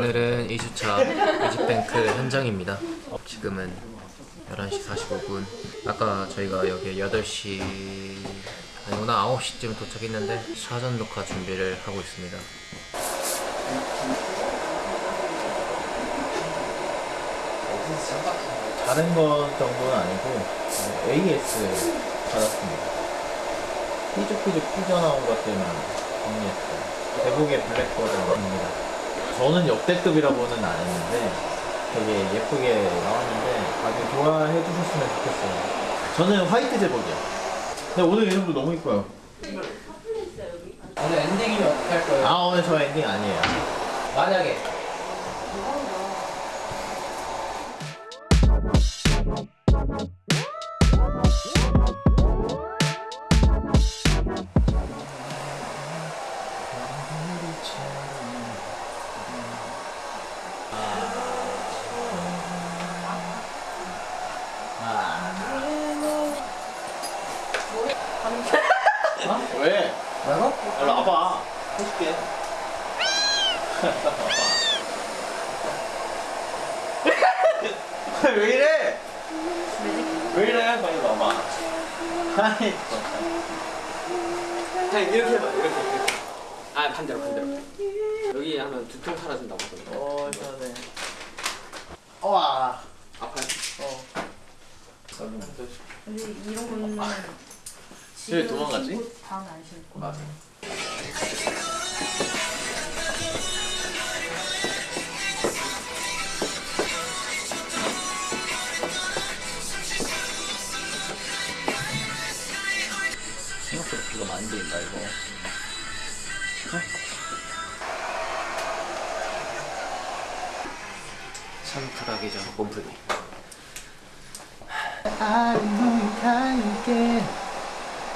오늘은 2주차 뮤직뱅크 현장입니다. 지금은 11시 45분. 아까 저희가 여기 8시 아니구나 9시쯤 도착했는데 사전 녹화 준비를 하고 있습니다. 다른 것 정도는 아니고 어, AS 받았습니다. 삐죽삐죽 삐져나온 것들만 정리했어요. 대북의 블랙버드입니다. 저는 역대급이라고는 안 했는데 되게 예쁘게 나왔는데 다들 좋아해 주셨으면 좋겠어요. 저는 화이트 제복이요. 근데 오늘 이름도 너무 이뻐요. 오늘 엔딩이면 어떻게 할 거예요? 아 오늘 저 엔딩 아니에요. 만약에 근데 이런 거는 왜 도망가지? 다음에 안 신고 맞아.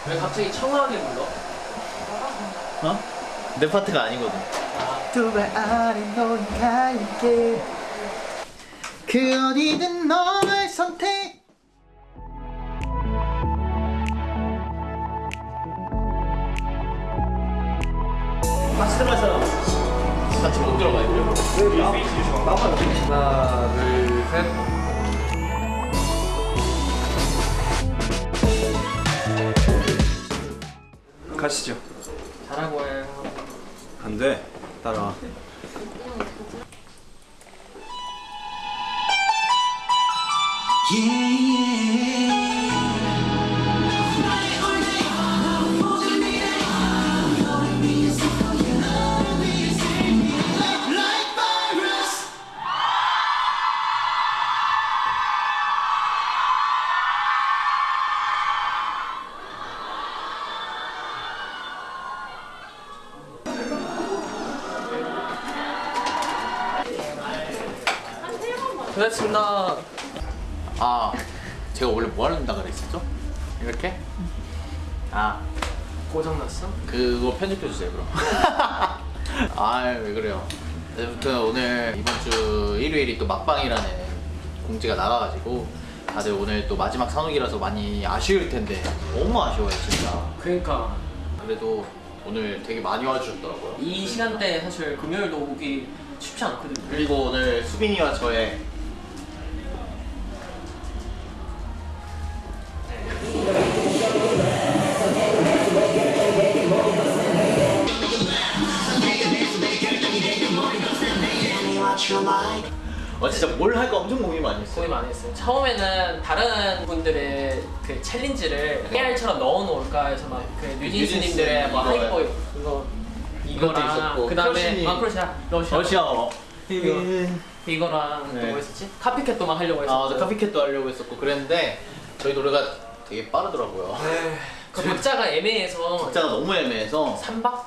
왜 갑자기 청아하게 불러? 어? 내 파트가 아니거든. 두발 아래 놓인 갈게 그 어디든 너를 선택 같이 들어갈 사람. 같이 못 들어가요. 하나, 둘, 셋. 가시죠. 잘하고 해안 돼. 따라와. 고맙습니다 아, 제가 원래 뭐 하려다 그랬었죠? 이렇게? 아, 고장났어? 그거 편집해 주세요 그럼. 아, 왜 그래요? 아무튼 오늘 이번 주 일요일이 또 막방이라는 공지가 나가가지고 다들 오늘 또 마지막 산옥이라서 많이 아쉬울 텐데 너무 아쉬워요 진짜. 그러니까 그래도 오늘 되게 많이 와주셨더라고요. 이 시간대 사실 금요일도 오기 쉽지 않거든요 그리고 오늘 수빈이와 저의 많이 했어요. 처음에는 다른 분들의 그 챌린지를 깨알처럼 넣어놓을까 해서 막그 뉴진스님들의 뭐 뉴진스 Hype Boy 이거 이거랑 그 다음에 크러쉬니. 마크로시아 러시아 러시아어. 이거. 이거랑 네. 또뭐 했었지? Copycat도 막 하려고 아, 했었고 맞아. Copycat도 하려고 했었고 그랬는데 저희 노래가 되게 빠르더라고요. 그 박자가 애매해서 박자가 너무 애매해서 3박?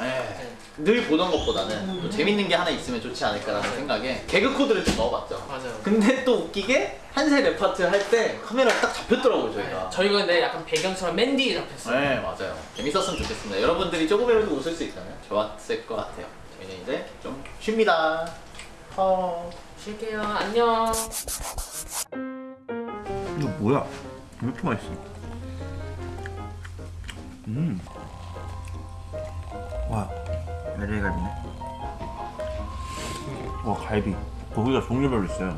예. 늘 보던 것보다는 또 재밌는 게 하나 있으면 좋지 않을까라는 생각에 개그 코드를 좀 넣어봤죠. 맞아요 근데 또 웃기게 한세 랩 파트 할 때 카메라가 딱 잡혔더라고요 저희가. 저희가 근데 약간 배경처럼 맨 뒤에 잡혔어요 네 맞아요. 재밌었으면 좋겠습니다. 여러분들이 조금이라도 웃을 수 있다면 좋았을 것 같아요. 저희는 이제 좀 쉽니다. 어. 쉴게요 안녕 이거 뭐야? 왜 이렇게 맛있어? 음. 와, LA 갈비네. 와 갈비. 고기가 종류별로 있어요.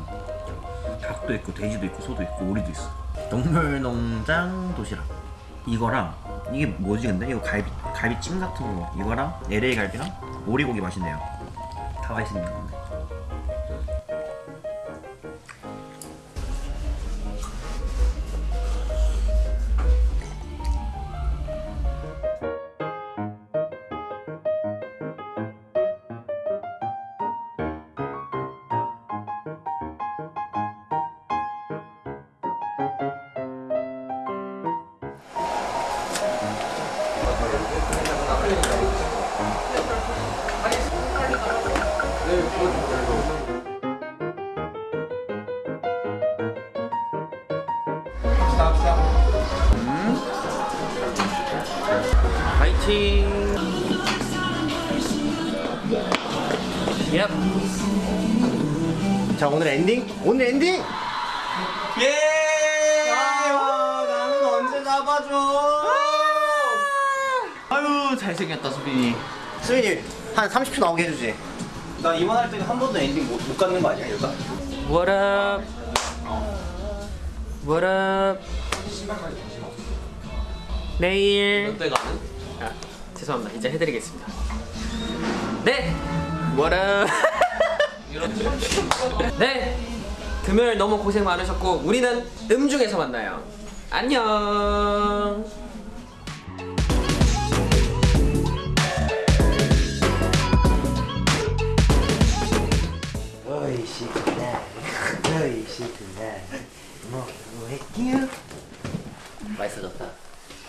닭도 있고 돼지도 있고 소도 있고 오리도 있어. 동물농장 도시락 이거랑 이게 뭐지 근데? 이거 갈비 갈비찜 같은 거 이거랑 LA 갈비랑 오리고기 맛있네요 다 맛있는 건데 파이팅! 얍! 자 오늘 엔딩? 오늘 엔딩! 예! 아, 나는 언제 잡아줘? 아유 잘생겼다 수빈이 수빈이 한 30초 나오게 해주지 나 이번 할 때는 한 번도 엔딩 못, 못 갖는 거 아니야, 얘가? What up? What up? 내일 아, 죄송합니다. 이제 해드리겠습니다. 네! Up? 네! 금요일 너무 고생 많으셨고 우리는 음중에서 만나요. 안녕! 오이시구나 뭐 뭐 했기요? 맛있어졌다.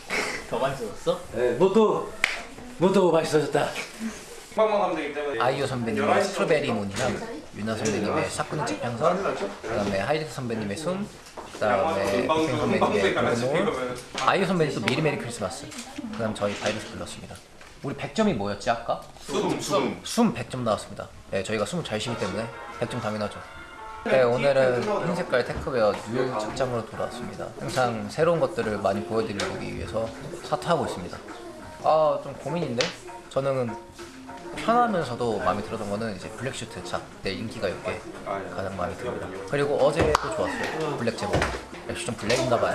더 많이 썼어? 모두 모두 맛있어졌다. 빵빵 하면 되기 때문에. 아이유 선배님의 스트로베리 문이랑 유나 선배님의 사쿠니 집향선 그다음에 하이드 선배님의 숨 그다음에 백현 선배님의 골드노울 아이유 선배님 또 미리 메리 크리스마스. 그다음 저희 바이러스 불렀습니다. 우리 100점이 뭐였지 아까? 숨, 숨. 숨. 100점 나왔습니다. 네 저희가 숨을 잘 쉬기 때문에 100점 당연하죠. 네 오늘은 흰 색깔 techwear new 착장으로 돌아왔습니다. 항상 새로운 것들을 많이 보여드리기 위해서 사투하고 있습니다 아 좀 고민인데 저는 편하면서도 마음에 들었던 거는 이제 블랙 슈트 작때 인기가 있게 가장 마음에 듭니다. 그리고 어제도 좋았어요. 블랙 제복. 역시 좀 블랙인가 봐요.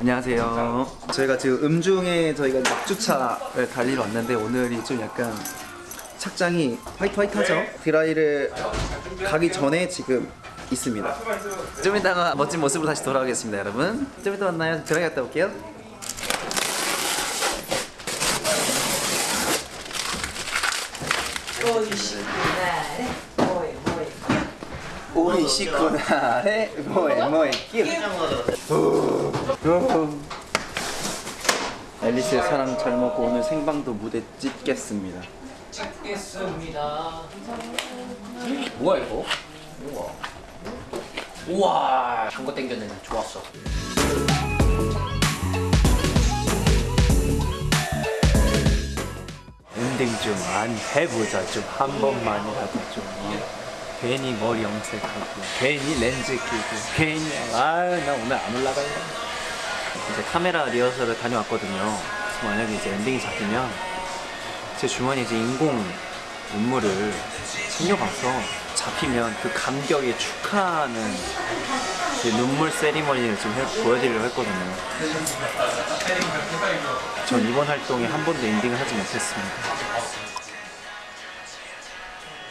안녕하세요. 저희가 지금 음중에 저희가 막주차를 달리러 왔는데 오늘이 좀 약간 착장이 화이트 화이트하죠? 드라이를 가기 전에 지금 있습니다. 좀 이따가 멋진 모습으로 다시 돌아오겠습니다, 여러분. 좀 이따 만나요. 드라이 갔다 올게요. 오이 식구나래 뭐해 뭐해 끼 앨리스의 사랑 잘 먹고 오늘 생방도 무대 찍겠습니다. 찍겠습니다. 뭐야 이거? 우와. 우와. 한거 땡겼는데 좋았어. 엔딩 좀안 해보자. 좀 한 번만이라도 좀 어. 괜히 머리 염색하고 괜히 렌즈 끼고 괜히 아나 오늘 안 올라갈래 이제 카메라 리허설을 다녀왔거든요. 만약에 이제 엔딩이 잡히면 제 주머니에 이제 인공 눈물을 챙겨가서 잡히면 그 감격에 축하하는 제 눈물 세리머니를 좀 해- 보여드리려고 했거든요 전 이번 활동에 한 번도 엔딩을 하지 못했습니다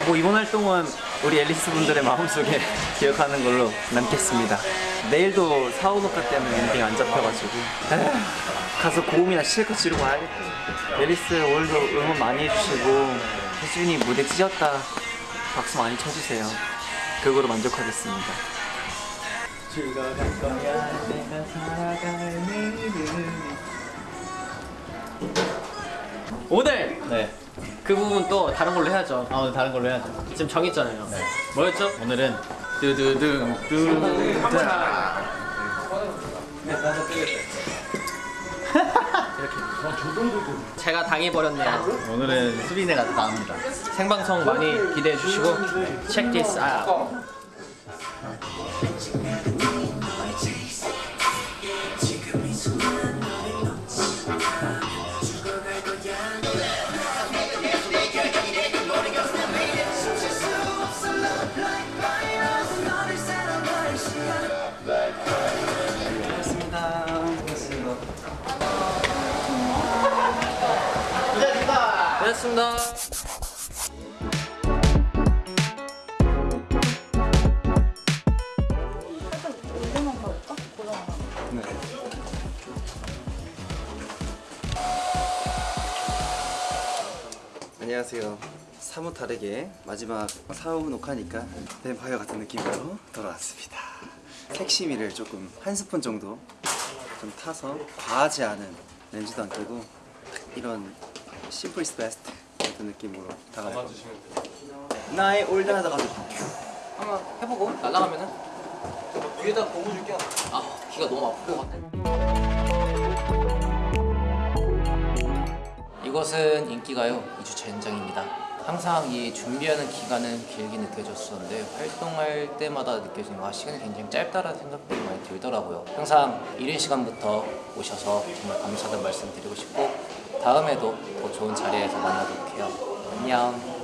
뭐 이번 활동은 우리 앨리스 분들의 마음속에 기억하는 걸로 남겠습니다. 내일도 사우노카 때문에 엔딩 안 잡혀가지고 가서 고음이나 실컷 지르고 와야겠다. 앨리스 오늘도 응원 많이 해주시고 혜준이 무대 찢었다 박수 많이 쳐주세요. 그거로 만족하겠습니다. 죽어갈 거야 내가 살아갈 내일은 오늘 네. 그 부분 또 다른 걸로 해야죠. 아 오늘 다른 걸로 해야죠. 지금 정했잖아요. 뭐였죠? 오늘은 뚜두둥 뚜다 제가 당해버렸네요. 오늘은 수빈이가 나옵니다. 생방송 많이 기대해 주시고 check this out. 고맙습니다. 고정하나? 안녕하세요. 사뭇 다르게 마지막 사후 녹화니까 뱀파이어 같은 느낌으로 돌아왔습니다. 색시미를 조금 한 스푼 정도 좀 타서 과하지 않은 렌즈도 안 끼고 이런 심플 이스 베스트 같은 느낌으로 다가갈 겁니다. 나의 올드하다가 한번 해보고 날아가면은 위에다 고무 줄게요. 아 귀가 너무 아플 것 같아. 이것은 인기가요 2주차 현장입니다. 항상 이 준비하는 기간은 길게 느껴졌었는데 활동할 때마다 느껴지는 아 시간이 굉장히 짧다라는 생각들이 많이 들더라고요. 항상 이른 시간부터 오셔서 정말 감사하다는 말씀 드리고 싶고 다음에도 더 좋은 자리에서 만나도록 해요. 안녕.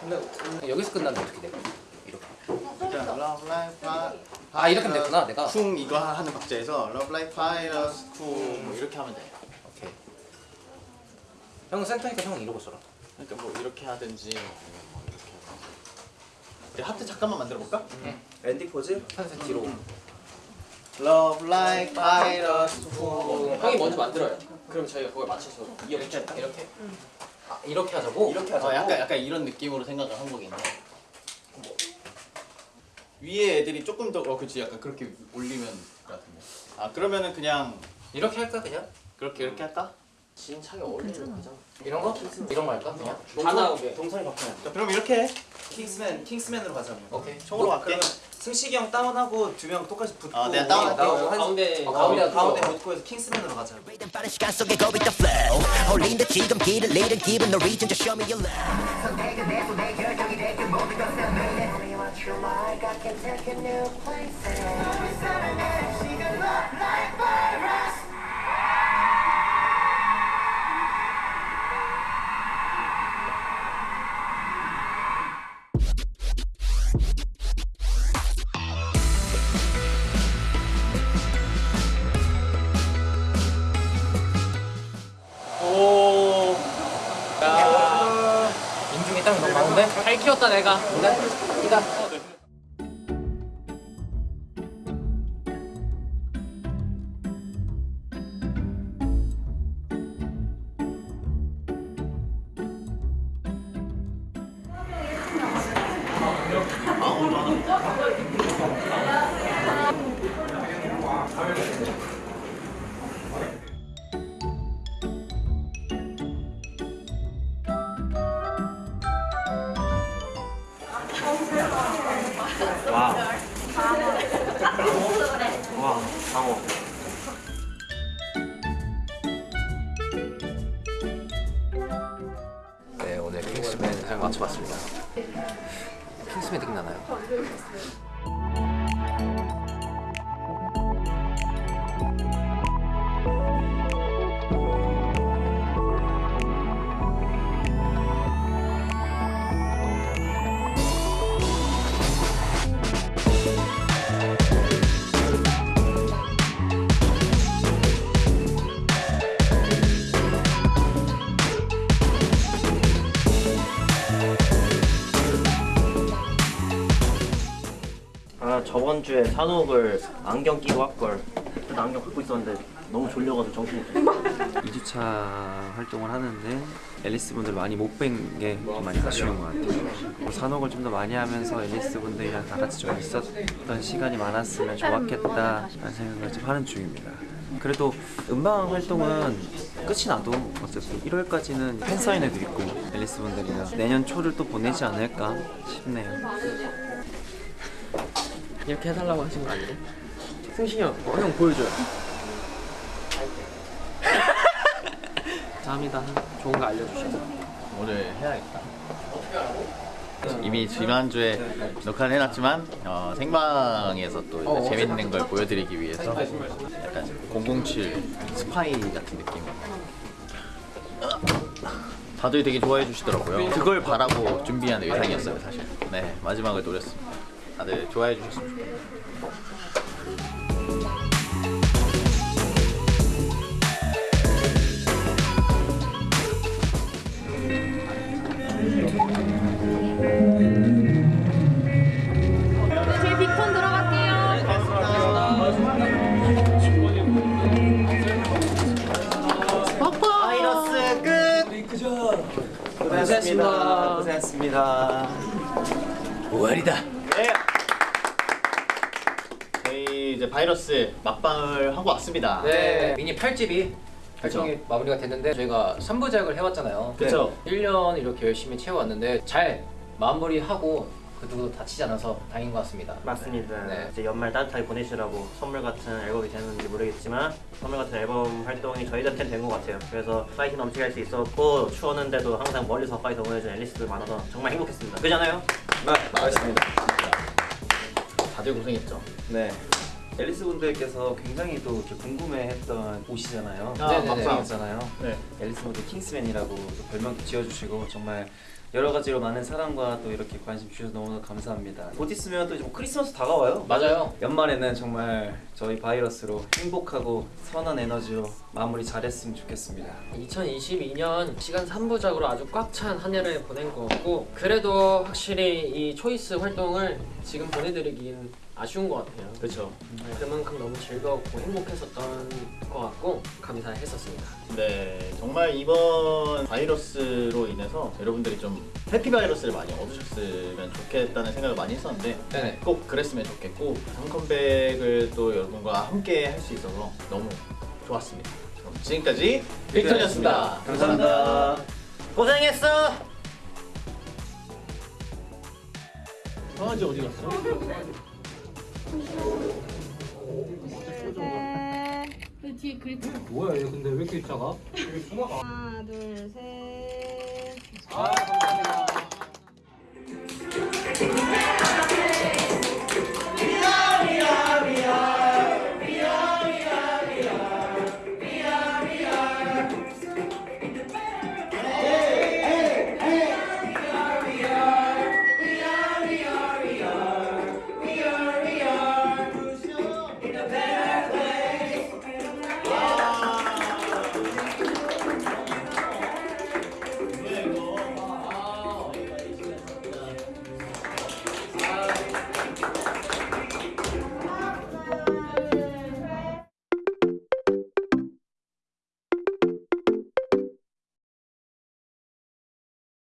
근데 여기서 끝나면 어떻게 돼? 이렇게. 아 이렇게 하면 됐구나 내가. 쿵 이거 하는 박자에서 Love Like Virus 쿵뭐 이렇게 하면 돼. 오케이. 형은 센터니까 형은 이러고 써라. 그러니까 뭐 이렇게 하든지 아니면 뭐 이렇게 하든지. 하트 잠깐만 만들어 볼까? 엔딩 포즈 한세 뒤로. Love Like Virus 쿵. 형이 먼저 만들어요. 그럼 저희가 그걸 맞춰서 이렇게? 이렇게. 아 이렇게 하자고. 이렇게 하자고 어, 약간 약간 이런 느낌으로 생각을 한 거긴 해. 뭐. 위에 애들이 조금 더 어 그치 약간 그렇게 올리면 같은데. 아 그러면은 그냥 이렇게 할까 그냥? 그렇게 이렇게 할까? 진차게 어울리는 거잖아. 이런 거? 이런 거 할까 그냥? 다 나오게. 동선이 바뀌면 자, 그럼 이렇게 해. 킹스맨 킹스맨으로 가자면 오케이. 총으로 갈게. 승식이 형 다운하고 두 명 똑같이 붙고 아, 내가 다운할게. 나- 한- 가운데 어, 가운데 가운데 붙고. 해서 킹스맨으로 가자 잘 키웠 잘 맞춰봤습니다. 킹스맨 느낌 나나요? 저번 주에 산옥을 안경 끼고 할걸 나 안경 갖고 있었는데 너무 졸려가지고 정신이 없어 2주차 활동을 하는데 앨리스 분들 많이 못 뵌 게 많이 아쉬운 것 같아요. 뭐 산옥을 좀 더 많이 하면서 앨리스 분들이랑 다 같이 좀 있었던 시간이 많았으면 좋았겠다 라는 생각을 좀 하는 중입니다. 그래도 음방 활동은 끝이 나도 어차피 1월까지는 팬 사인회도 있고 앨리스 분들이랑 내년 초를 또 보내지 않을까 싶네요. 이렇게 해달라고 하신 거 아니에요? 승신이 형, 어, 형 보여줘요. 감사합니다. 좋은 거 알려주셔서. 오늘 해야겠다. 이미 지난주에 녹화를 해놨지만 어, 생방에서 또 이제 재밌는 걸 보여드리기 위해서 약간 007 스파이 같은 느낌. 다들 되게 좋아해 주시더라고요. 그걸 바라고 준비한 의상이었어요, 사실. 네, 마지막을 노렸습니다. 다들 좋아해 주셨으면 좋겠네요. 막방을 하고 왔습니다. 네, 미니 8집이 그쵸. 활동이 마무리가 됐는데 저희가 3부작을 해왔잖아요. 그쵸. 1년 이렇게 열심히 채워왔는데 잘 마무리하고 그 누구도 다치지 않아서 다행인 것 같습니다. 맞습니다. 네. 이제 연말 따뜻하게 보내시라고 선물 같은 앨범이 되는지 모르겠지만 선물 같은 앨범 활동이 저희한테는 된 것 같아요. 그래서 파이팅 넘치게 할 수 있었고 추웠는데도 항상 멀리서 파이팅 응원해준 앨리스들 많아서 정말 행복했습니다. 그잖아요? 네, 맞습니다. 다들 고생했죠. 네. 앨리스 분들께서 굉장히 또 이렇게 궁금해했던 옷이잖아요. 아, 네네네. 막방이었잖아요. 네. 앨리스 분들 킹스맨이라고 또 별명도 지어주시고 정말 여러 가지로 많은 사랑과 또 이렇게 관심 주셔서 너무너무 감사합니다. 곧 있으면 또뭐 크리스마스 다가와요. 맞아요. 연말에는 정말 저희 바이러스로 행복하고 선한 에너지로 마무리 잘했으면 좋겠습니다. 2022년 시간 3부작으로 아주 꽉 찬 한 해를 보낸 것 같고 그래도 확실히 이 초이스 활동을 지금 보내드리긴 아쉬운 것 같아요. 그렇죠. 그만큼 너무 즐거웠고 행복했었던 것 같고 감사했었습니다. 네, 정말 이번 바이러스로 인해서 여러분들이 좀 해피 바이러스를 많이 얻으셨으면 좋겠다는 생각을 많이 했었는데 네네. 꼭 그랬으면 좋겠고 한 컴백을 또 여러분과 함께 할 수 있어서 너무 좋았습니다. 그럼 지금까지 빅턴이었습니다. 감사합니다. 고생했어! 강아지 어디 갔어? 그 뒤에 그리프. 뭐야 얘 근데 왜 이렇게 작아? 하나, 둘, 셋. 아